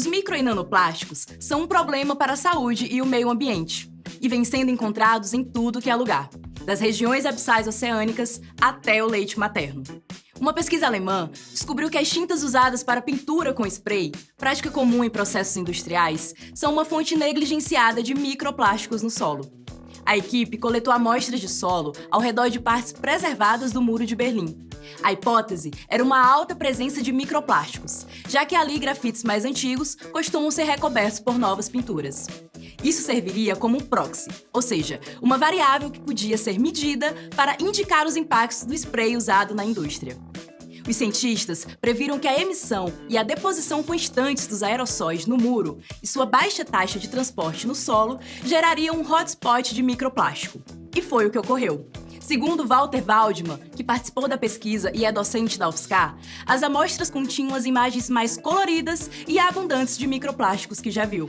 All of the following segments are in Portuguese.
Os micro e nanoplásticos são um problema para a saúde e o meio ambiente, e vêm sendo encontrados em tudo que é lugar, das regiões abissais oceânicas até o leite materno. Uma pesquisa alemã descobriu que as tintas usadas para pintura com spray, prática comum em processos industriais, são uma fonte negligenciada de microplásticos no solo. A equipe coletou amostras de solo ao redor de partes preservadas do Muro de Berlim. A hipótese era uma alta presença de microplásticos, já que ali grafites mais antigos costumam ser recobertos por novas pinturas. Isso serviria como um proxy, ou seja, uma variável que podia ser medida para indicar os impactos do spray usado na indústria. Os cientistas previram que a emissão e a deposição constantes dos aerossóis no muro e sua baixa taxa de transporte no solo gerariam um hotspot de microplástico. E foi o que ocorreu. Segundo Walter Waldman, que participou da pesquisa e é docente da UFSCar, as amostras continham as imagens mais coloridas e abundantes de microplásticos que já viu.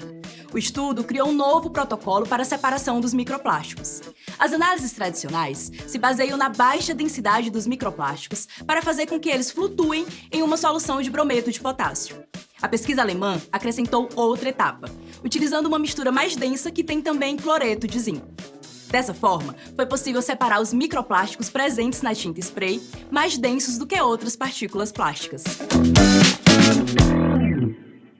O estudo criou um novo protocolo para a separação dos microplásticos. As análises tradicionais se baseiam na baixa densidade dos microplásticos para fazer com que eles flutuem em uma solução de brometo de potássio. A pesquisa alemã acrescentou outra etapa, utilizando uma mistura mais densa que tem também cloreto de zinco. Dessa forma, foi possível separar os microplásticos presentes na tinta spray, mais densos do que outras partículas plásticas.